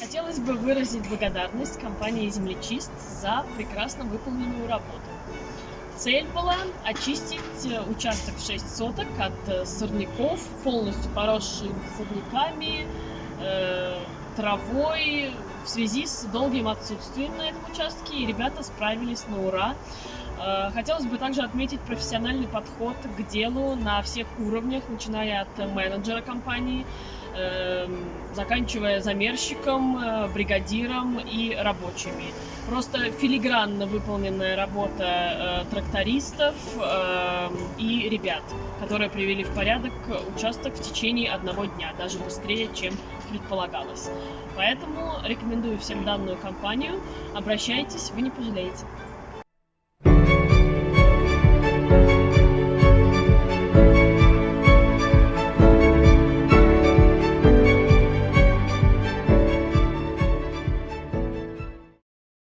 Хотелось бы выразить благодарность компании «Землечист» за прекрасно выполненную работу. Цель была очистить э, участок в 6 соток от э, сорняков, полностью поросший сорняками, э, травой в связи с долгим отсутствием на этом участке, и ребята справились на ура. Э, хотелось бы также отметить профессиональный подход к делу на всех уровнях, начиная от менеджера компании, эм, заканчивая замерщиком, э, бригадиром и рабочими. Просто филигранно выполненная работа э, трактористов эм, и ребят, которые привели в порядок участок в течение одного дня, даже быстрее, чем предполагалось. Поэтому рекомендую всем данную компанию. Обращайтесь, вы не пожалеете.